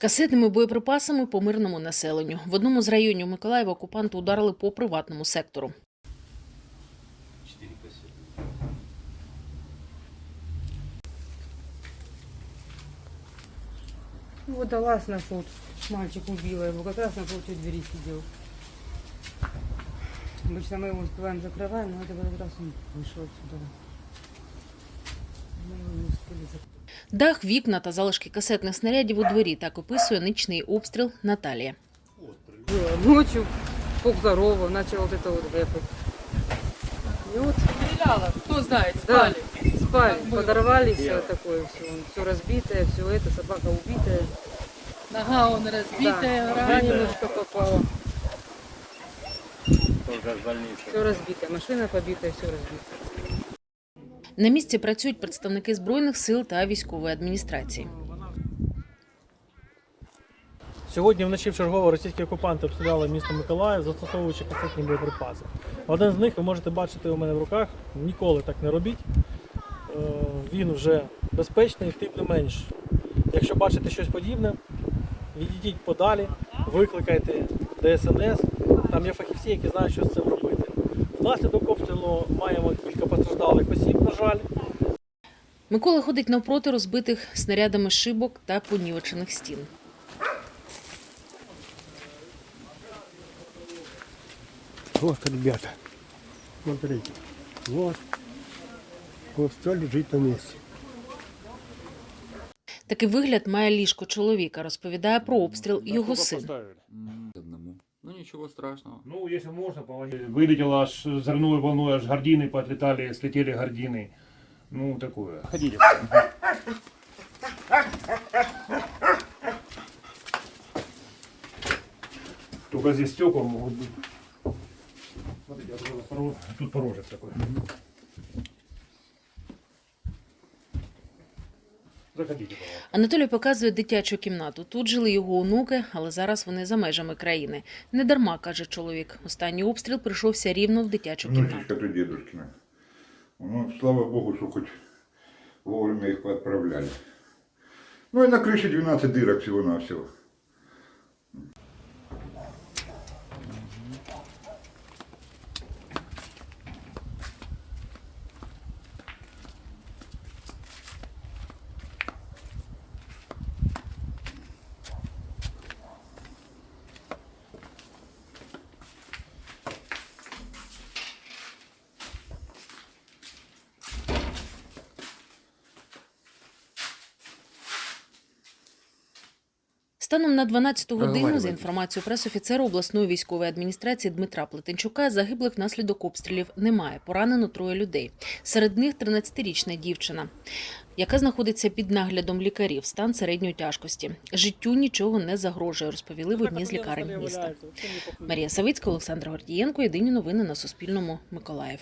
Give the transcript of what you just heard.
Касетними боєприпасами по мирному населенню. В одному з районів Миколаєва окупанти ударили по приватному сектору. Ну, Водолаз нашел, мальчик убила его, как раз напротив двери сидел. Обычно мы его успеваем закрываем, но это в этот раз он вышел отсюда. Дах, вікна та залишки касетних снарядів у дворі так описує нічний обстріл Наталія. Было ночью, сколько здорово, начал вот это вот гэпать. И вот Стреляла, кто знает, Да. спали. спали, Как было. подорвали все такое, все, все разбитое, все это, собака убитая. Нога он разбитая, да, рана. нога немножко попала. Только в больнице. Все разбитое, машина побитая, все разбито. На місці працюють представники збройних сил та військової адміністрації. Сьогодні вночі в чергово російські окупанти обстріляли місто Миколаїв, застосовуючи касетні боєприпаси. Один з них ви можете бачити у мене в руках. Ніколи так не робіть. Е, Він вже безпечний, тим не менш. Якщо бачите щось подібне, відійдіть подалі, викликайте ДСНС. Там є фахівці, які знають, що з цим робити. Внаслідок обстрілу маємо кілька постраждалих осіб, жаль. Микола ходить навпроти розбитих снарядами шибок та понівечених стін. Вот, ребята, смотрите, вот, вот все лежит на месте. Такий вигляд має ліжко чоловіка, розповідає про обстріл його син. Ничего страшного. Ну, если можно, помогите. Вылетело аж взрывной волной, аж гордины поотлетали, слетели гордины. Ну, такое. Ходите. Только здесь стекла могут быть. Смотрите, тут порожек такой. Пожалуйста. Анатолій показує дитячу кімнату. Тут жили його онуки, але зараз вони за межами країни. Не дарма, каже чоловік. Останній обстріл прийшовся рівно в дитячу кімнату. Внучечка то дедушкина. Ну, слава богу, що хоч вовремя їх відправляли. Ну і на криші 12 дирок всего-навсего. Станом на 12 годину, за інформацією пресофіцера обласної військової адміністрації Дмитра Плетенчука, загиблих внаслідок обстрілів немає. Поранено троє людей. Серед них 13-річна дівчина, яка знаходиться під наглядом лікарів, стан середньої тяжкості. Життю нічого не загрожує, розповіли в одній з лікарень міста. Марія Савицька, Олександр Гордієнко. Єдині новини на Суспільному. Миколаїв.